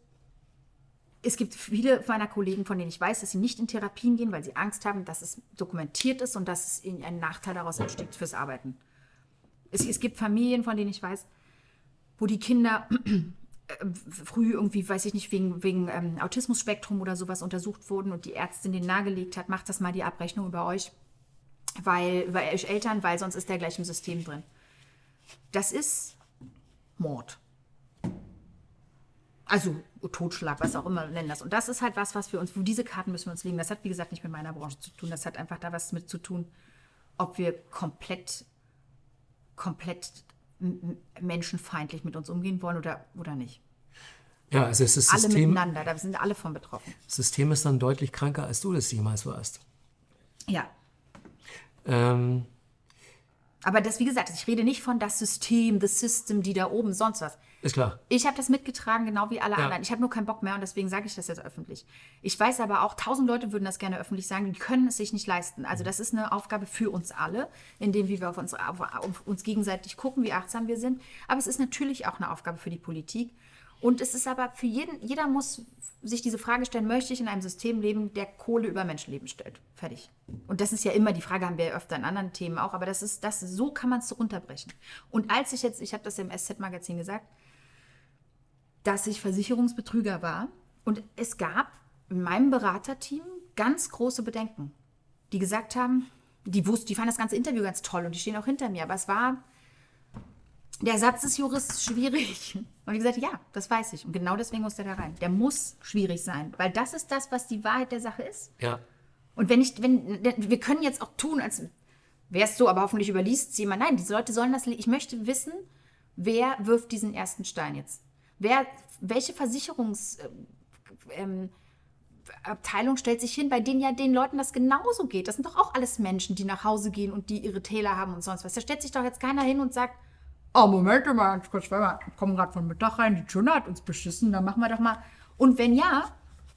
es gibt viele meiner Kollegen, von denen ich weiß, dass sie nicht in Therapien gehen, weil sie Angst haben, dass es dokumentiert ist und dass es ihnen ein Nachteil daraus entsteht fürs Arbeiten. Es, es gibt Familien, von denen ich weiß, wo die Kinder äh, früh irgendwie, weiß ich nicht, wegen, wegen ähm, Autismus-Spektrum oder sowas untersucht wurden und die Ärztin den nahegelegt hat, macht das mal die Abrechnung über euch, weil, weil euch Eltern, weil sonst ist der gleich im System drin. Das ist Mord. Also Totschlag, was auch immer nennen das. Und das ist halt was, was wir uns, wo diese Karten müssen wir uns legen. Das hat, wie gesagt, nicht mit meiner Branche zu tun. Das hat einfach da was mit zu tun, ob wir komplett, komplett menschenfeindlich mit uns umgehen wollen oder, oder nicht. Ja, also es ist Alle System, miteinander, da sind alle von betroffen. das System ist dann deutlich kranker, als du das jemals warst. Ja. Ähm, Aber das, wie gesagt, ich rede nicht von das System, das System, die da oben, sonst was. Ist klar. Ich habe das mitgetragen, genau wie alle Ja. anderen. Ich habe nur keinen Bock mehr und deswegen sage ich das jetzt öffentlich. Ich weiß aber auch, tausend Leute würden das gerne öffentlich sagen, die können es sich nicht leisten. Also das ist eine Aufgabe für uns alle, indem wir auf uns, auf, auf uns gegenseitig gucken, wie achtsam wir sind. Aber es ist natürlich auch eine Aufgabe für die Politik. Und es ist aber für jeden, jeder muss sich diese Frage stellen, möchte ich in einem System leben, der Kohle über Menschenleben stellt? Fertig. Und das ist ja immer die Frage, haben wir ja öfter in anderen Themen auch, aber das ist, das, so kann man es runterbrechen. Und als ich jetzt, ich habe das im SZ-Magazin gesagt, dass ich Versicherungsbetrüger war. Und es gab in meinem Beraterteam ganz große Bedenken, die gesagt haben, die wussten, die fanden das ganze Interview ganz toll und die stehen auch hinter mir. Aber es war, der Satz des Juristen schwierig. Und ich gesagt, ja, das weiß ich. Und genau deswegen muss der da rein. Der muss schwierig sein, weil das ist das, was die Wahrheit der Sache ist. Ja. Und wenn ich, wenn, wir können jetzt auch tun, als wäre es so, aber hoffentlich überliest es jemand. Nein, diese Leute sollen das, ich möchte wissen, wer wirft diesen ersten Stein jetzt? Wer, welche Versicherungs, ähm, Abteilung stellt sich hin, bei denen ja den Leuten das genauso geht. Das sind doch auch alles Menschen, die nach Hause gehen und die ihre Täler haben und sonst was. Da stellt sich doch jetzt keiner hin und sagt, oh, Moment mal, ganz kurz, wir kommen gerade von Mittag rein, die Tuna hat uns beschissen, dann machen wir doch mal. Und wenn ja,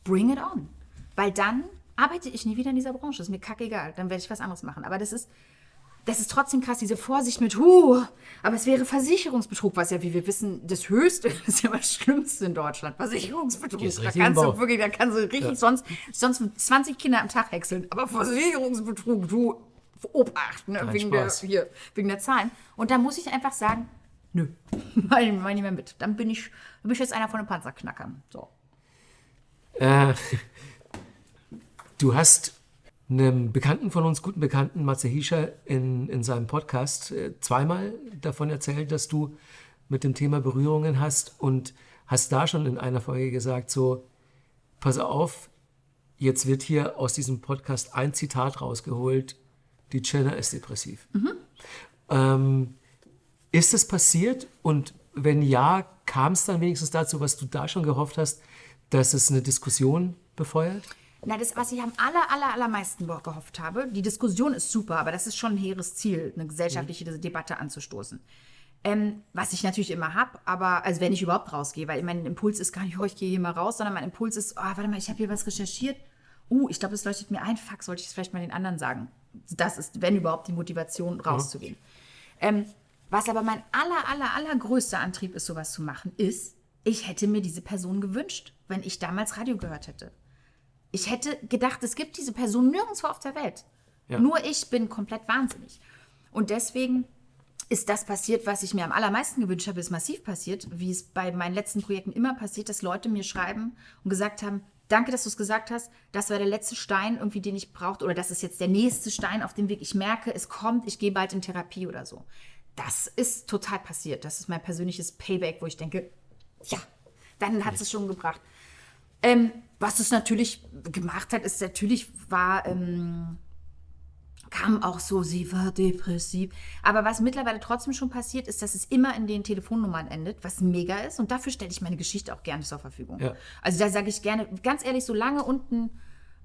bring it on. Weil dann arbeite ich nie wieder in dieser Branche. Ist mir kackegal. Dann werde ich was anderes machen. Aber das ist, das ist trotzdem krass, diese Vorsicht mit, huh, aber es wäre Versicherungsbetrug, was ja, wie wir wissen, das Höchste ist ja das Schlimmste in Deutschland. Versicherungsbetrug. Ist Da kannst du wirklich, da kannst du richtig sonst, sonst 20 Kinder am Tag häckseln. Aber Versicherungsbetrug, du, Obacht, ne, wegen, der, hier, wegen der Zahlen. Und da muss ich einfach sagen, nö, mach ich nicht mehr mit. Dann bin ich, dann bin ich jetzt einer von den Panzerknackern. So. Äh, du hast einem Bekannten von uns, guten Bekannten, Matze Hiescher, in, in seinem Podcast äh, zweimal davon erzählt, dass du mit dem Thema Berührungen hast und hast da schon in einer Folge gesagt, so, pass auf, jetzt wird hier aus diesem Podcast ein Zitat rausgeholt, die Jenna ist depressiv. Ähm, ist es passiert und wenn ja, kam es dann wenigstens dazu, was du da schon gehofft hast, dass es eine Diskussion befeuert? Na, das, was ich am aller, aller, allermeisten ge- gehofft habe, die Diskussion ist super, aber das ist schon ein hehres Ziel, eine gesellschaftliche Debatte anzustoßen. Ähm, was ich natürlich immer habe, aber also wenn ich überhaupt rausgehe, weil mein Impuls ist gar nicht, oh, ich gehe hier mal raus, sondern mein Impuls ist, oh, warte mal, ich habe hier was recherchiert. Uh, ich glaube, es leuchtet mir ein, fuck, sollte ich es vielleicht mal den anderen sagen. Das ist, wenn überhaupt, die Motivation, rauszugehen. Ähm, was aber mein aller, aller, allergrößter Antrieb ist, sowas zu machen, ist, ich hätte mir diese Person gewünscht, wenn ich damals Radio gehört hätte. Ich hätte gedacht, es gibt diese Person nirgendwo auf der Welt. Ja. Nur ich bin komplett wahnsinnig. Und deswegen ist das passiert, was ich mir am allermeisten gewünscht habe, ist massiv passiert, wie es bei meinen letzten Projekten immer passiert, dass Leute mir schreiben und gesagt haben, danke, dass du es gesagt hast, das war der letzte Stein irgendwie, den ich brauchte oder das ist jetzt der nächste Stein auf dem Weg. Ich merke, es kommt, ich gehe bald in Therapie oder so. Das ist total passiert. Das ist mein persönliches Payback, wo ich denke, ja, dann hat es schon gebracht. Ähm, was es natürlich gemacht hat, ist natürlich war, ähm, kam auch so, sie war depressiv. Aber was mittlerweile trotzdem schon passiert, ist, dass es immer in den Telefonnummern endet, was mega ist. Und dafür stelle ich meine Geschichte auch gerne zur Verfügung. Ja. Also da sage ich gerne, ganz ehrlich, solange unten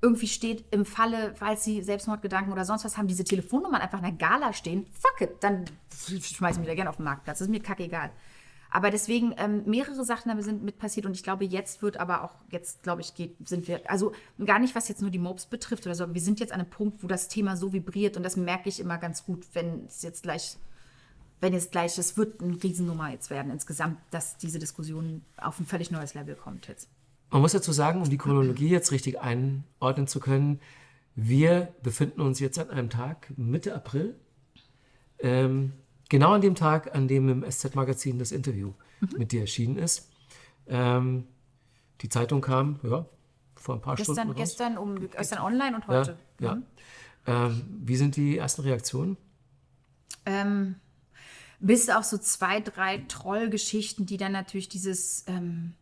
irgendwie steht im Falle, falls sie Selbstmordgedanken oder sonst was haben, diese Telefonnummern einfach in der Gala stehen, fuck it, dann schmeiß ich mich da gerne auf den Marktplatz. Das ist mir kackegal. Aber deswegen ähm, mehrere Sachen sind mit passiert und ich glaube, jetzt wird aber auch, jetzt glaube ich, geht, sind wir, also gar nicht, was jetzt nur die Mobs betrifft oder so, wir sind jetzt an einem Punkt, wo das Thema so vibriert und das merke ich immer ganz gut, wenn es jetzt gleich, wenn jetzt gleich, es wird eine Riesennummer jetzt werden insgesamt, dass diese Diskussion auf ein völlig neues Level kommt jetzt. Man muss dazu sagen, um die Chronologie jetzt richtig einordnen zu können, wir befinden uns jetzt an einem Tag Mitte April. Ähm, genau an dem Tag, an dem im SZ-Magazin das Interview mit dir erschienen ist. Ähm, die Zeitung kam, ja, vor ein paar Gestern, Stunden raus. gestern, um, gestern online und Ja, heute. ja. Ähm, wie sind die ersten Reaktionen? Ähm, bis auf so zwei, drei Trollgeschichten, die dann natürlich dieses, ähm,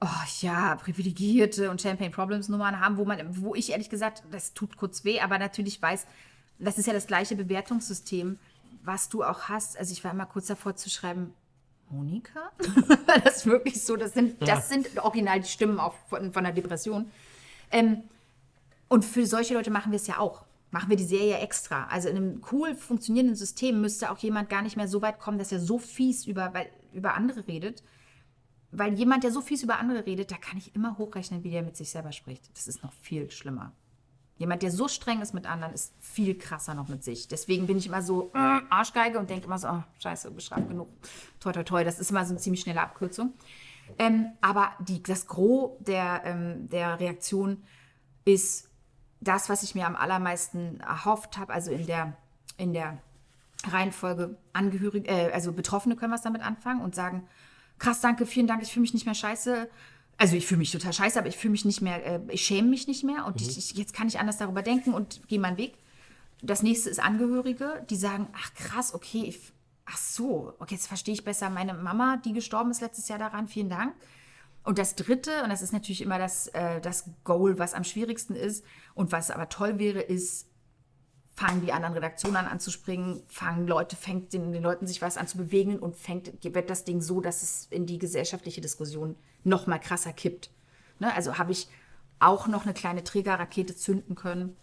oh ja, privilegierte und Champagne Problems Nummern haben, wo man, wo ich ehrlich gesagt, das tut kurz weh, aber natürlich weiß, das ist ja das gleiche Bewertungssystem, was du auch hast. Also ich war immer kurz davor zu schreiben, Monika? das ist wirklich so, das sind, das sind original die Stimmen auch von, von der Depression. Ähm, und für solche Leute machen wir es ja auch. Machen wir die Serie extra. Also in einem cool funktionierenden System müsste auch jemand gar nicht mehr so weit kommen, dass er so fies über, weil, über andere redet. Weil jemand, der so fies über andere redet, da kann ich immer hochrechnen, wie der mit sich selber spricht. Das ist noch viel schlimmer. Jemand, der so streng ist mit anderen, ist viel krasser noch mit sich. Deswegen bin ich immer so äh, Arschgeige und denke immer so, oh, scheiße, beschreibt genug. Toi, toi, toi. Das ist immer so eine ziemlich schnelle Abkürzung. Ähm, aber die, das Gros der, ähm, der Reaktion ist das, was ich mir am allermeisten erhofft habe, also in der, in der Reihenfolge Angehörige, äh, also Betroffene können was damit anfangen und sagen, krass, danke, vielen Dank, ich fühle mich nicht mehr scheiße. Also ich fühle mich total scheiße, aber ich fühle mich nicht mehr, äh, ich schäme mich nicht mehr und ich, ich, jetzt kann ich anders darüber denken und gehe meinen Weg. Das nächste ist Angehörige, die sagen, ach krass, okay, ich, ach so, okay, jetzt verstehe ich besser meine Mama, die gestorben ist letztes Jahr daran, vielen Dank. Und das Dritte, und das ist natürlich immer das, äh, das Goal, was am schwierigsten ist und was aber toll wäre, ist, fangen die anderen Redaktionen an anzuspringen, fangen Leute, fängt den, den Leuten sich was an zu bewegen und fängt, wird das Ding so, dass es in die gesellschaftliche Diskussion noch mal krasser kippt. Ne? Also habe ich auch noch eine kleine Trägerrakete zünden können,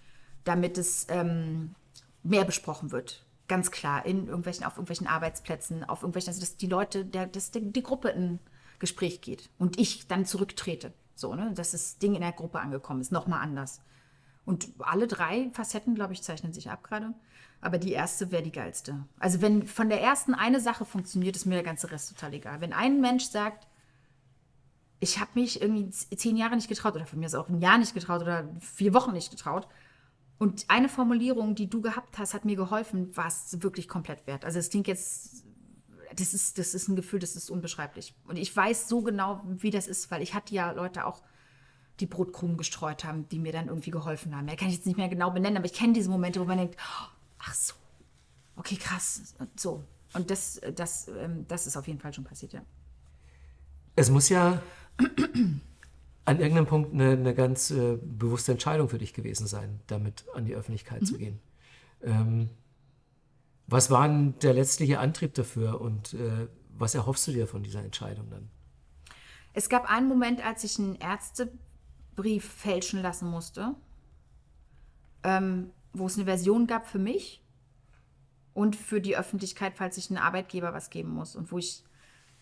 damit es ähm, mehr besprochen wird. Ganz klar, in irgendwelchen, auf irgendwelchen Arbeitsplätzen, auf irgendwelchen, also dass die Leute, der, dass die, die Gruppe in Gespräch geht und ich dann zurücktrete. So, ne? Dass das Ding in der Gruppe angekommen ist, nochmal anders. Und alle drei Facetten, glaube ich, zeichnen sich ab gerade. Aber die erste wäre die geilste. Also wenn von der ersten eine Sache funktioniert, ist mir der ganze Rest total egal. Wenn ein Mensch sagt, ich habe mich irgendwie zehn Jahre nicht getraut oder von mir ist auch ein Jahr nicht getraut oder vier Wochen nicht getraut. Und eine Formulierung, die du gehabt hast, hat mir geholfen, war es wirklich komplett wert. Also es klingt jetzt, das ist, das ist ein Gefühl, das ist unbeschreiblich. Und ich weiß so genau, wie das ist, weil ich hatte ja Leute auch, die Brotkrumen gestreut haben, die mir dann irgendwie geholfen haben. Ja, kann ich jetzt nicht mehr genau benennen, aber ich kenne diese Momente, wo man denkt, oh, ach so, okay, krass, und so. Und das, das, ähm, das ist auf jeden Fall schon passiert, ja. Es muss ja an irgendeinem Punkt eine, eine ganz äh, bewusste Entscheidung für dich gewesen sein, damit an die Öffentlichkeit zu gehen. Ähm, was war denn der letztliche Antrieb dafür und äh, was erhoffst du dir von dieser Entscheidung dann? Es gab einen Moment, als ich einen Ärztebrief fälschen lassen musste, ähm, wo es eine Version gab für mich und für die Öffentlichkeit, falls ich einem Arbeitgeber was geben muss. Und wo ich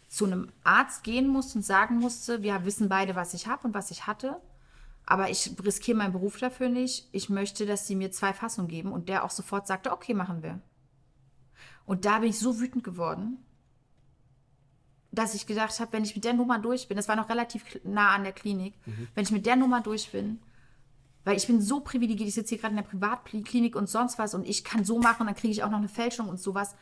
zu einem Arzt gehen musste und sagen musste, wir wissen beide, was ich habe und was ich hatte, aber ich riskiere meinen Beruf dafür nicht. Ich möchte, dass sie mir zwei Fassungen geben. Und der auch sofort sagte, okay, machen wir. Und da bin ich so wütend geworden, dass ich gedacht habe, wenn ich mit der Nummer durch bin, das war noch relativ nah an der Klinik, wenn ich mit der Nummer durch bin, weil ich bin so privilegiert, ich sitze hier gerade in der Privatklinik und sonst was und ich kann so machen, dann kriege ich auch noch eine Fälschung und sowas.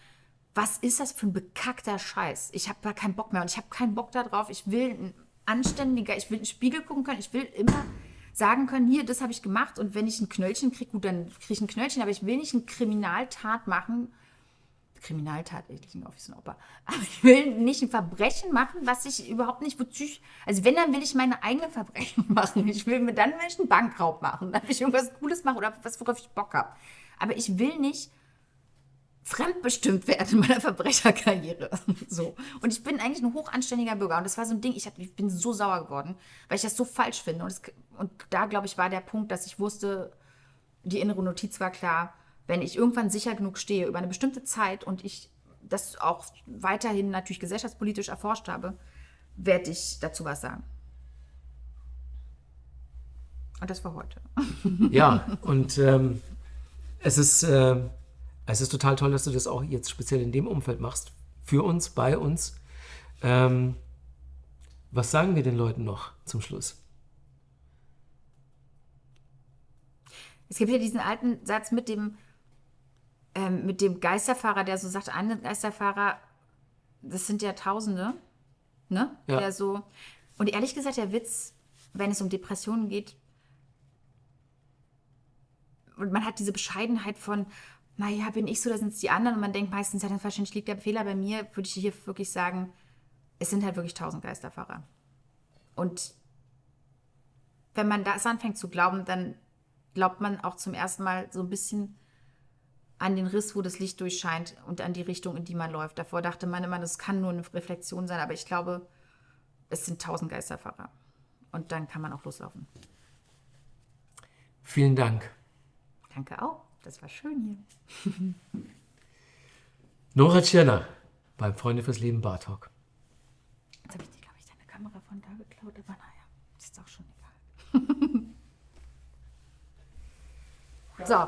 Was ist das für ein bekackter Scheiß? Ich habe da keinen Bock mehr und ich habe keinen Bock darauf. Ich will ein anständiger, ich will in den Spiegel gucken können, ich will immer sagen können, hier, das habe ich gemacht und wenn ich ein Knöllchen kriege, gut, dann kriege ich ein Knöllchen, aber ich will nicht eine Kriminaltat machen, Kriminaltat, ich klinge auf wie so ein Opa. Aber ich will nicht ein Verbrechen machen, was ich überhaupt nicht, wozu ich, also wenn, dann will ich meine eigenen Verbrechen machen. Ich will mir dann will ich einen Bankraub machen, will ich irgendwas Cooles machen oder was, worauf ich Bock habe. Aber ich will nicht fremdbestimmt werden in meiner Verbrecherkarriere. So. Und ich bin eigentlich ein hochanständiger Bürger. Und das war so ein Ding, ich, hab, ich bin so sauer geworden, weil ich das so falsch finde. Und, es, und da, glaube ich, war der Punkt, dass ich wusste, die innere Notiz war klar, wenn ich irgendwann sicher genug stehe über eine bestimmte Zeit und ich das auch weiterhin natürlich gesellschaftspolitisch erforscht habe, werde ich dazu was sagen. Und das war heute. Ja, und ähm, es, ist, äh, es ist total toll, dass du das auch jetzt speziell in dem Umfeld machst. Für uns, bei uns. Ähm, was sagen wir den Leuten noch zum Schluss? Es gibt ja diesen alten Satz mit dem, ähm, mit dem Geisterfahrer, der so sagt, ein Geisterfahrer, das sind ja Tausende, ne? Ja. Der so. Und ehrlich gesagt, der Witz, wenn es um Depressionen geht, und man hat diese Bescheidenheit von, naja, bin ich so, da sind es die anderen. Und man denkt meistens, ja, dann wahrscheinlich liegt der Fehler bei mir, würde ich hier wirklich sagen, es sind halt wirklich tausend Geisterfahrer. Und wenn man das anfängt zu glauben, dann glaubt man auch zum ersten Mal so ein bisschen an den Riss, wo das Licht durchscheint und an die Richtung, in die man läuft. Davor dachte man immer, das kann nur eine Reflexion sein, aber ich glaube, es sind tausend Geisterfahrer. Und dann kann man auch loslaufen. Vielen Dank. Danke auch. Das war schön hier. Nora Tschirner beim Freunde fürs Leben Bar Talk. Jetzt habe ich dir, glaube ich, deine Kamera von da geklaut, aber naja, ist auch schon egal. so,